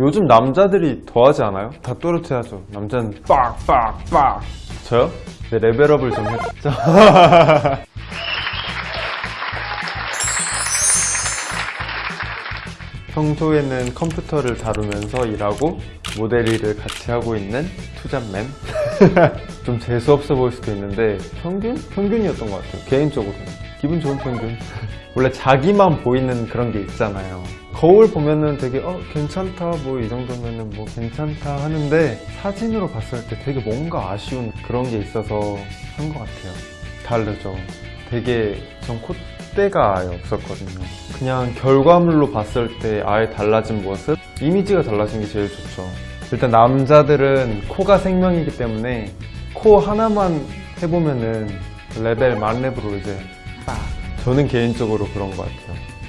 요즘 남자들이 더 하지 않아요? 다 또렷해야죠. 남자는 빡빡빡. 저요? 네, 레벨업을 좀 했죠 평소에는 컴퓨터를 다루면서 일하고 모델 일을 같이 하고 있는 투잡맨. 좀 재수없어 보일 수도 있는데 평균? 평균이었던 것 같아요. 개인적으로는 기분 좋은 평균 원래 자기만 보이는 그런 게 있잖아요. 거울 보면은 되게 어 괜찮다 뭐 이 정도면은 뭐 괜찮다 하는데 사진으로 봤을 때 되게 뭔가 아쉬운 그런 게 있어서 한 것 같아요. 다르죠. 되게 전 콧대가 없었거든요. 그냥 결과물로 봤을 때 아예 달라진 모습? 이미지가 달라진 게 제일 좋죠. 일단 남자들은 코가 생명이기 때문에 코 하나만 해보면은 레벨 만렙으로 이제 빡 저는 개인적으로 그런 것 같아요